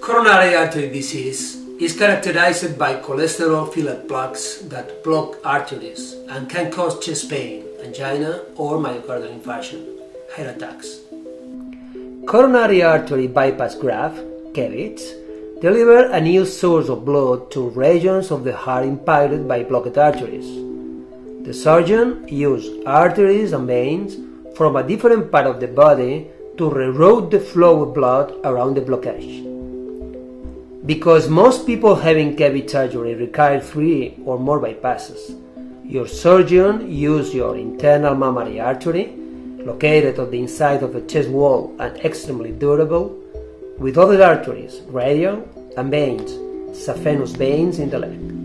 Coronary artery disease is characterized by cholesterol-filled plaques that block arteries and can cause chest pain, angina or myocardial infarction, heart attacks. Coronary artery bypass graft, CABGs, deliver a new source of blood to regions of the heart impacted by blocked arteries. The surgeon uses arteries and veins from a different part of the body to reroute the flow of blood around the blockage. Because most people having CABG surgery require three or more bypasses, your surgeon uses your internal mammary artery, located on the inside of the chest wall and extremely durable, with other arteries, radial, and veins, saphenous veins in the leg.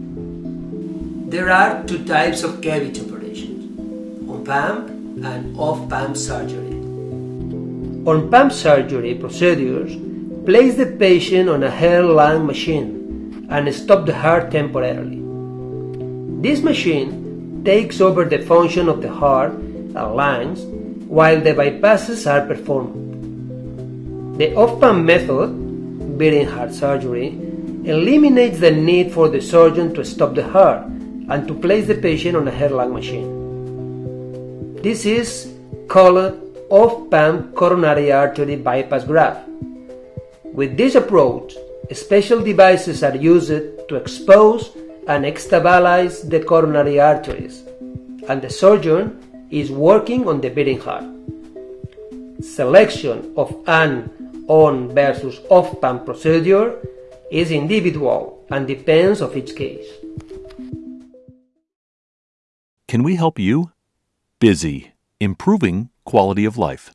There are two types of CABG operations, on-pump and off-pump surgery. On-pump surgery procedures place the patient on a heart-lung machine and stop the heart temporarily. This machine takes over the function of the heart and lungs while the bypasses are performed. The off-pump method, beating heart surgery, eliminates the need for the surgeon to stop the heart and to place the patient on a heart-lung machine. This is called off-pump coronary artery bypass graft. With this approach, special devices are used to expose and stabilize the coronary arteries, and the surgeon is working on the beating heart. Selection of an on versus off pump procedure is individual and depends of each case. Can we help you? Busy, improving quality of life.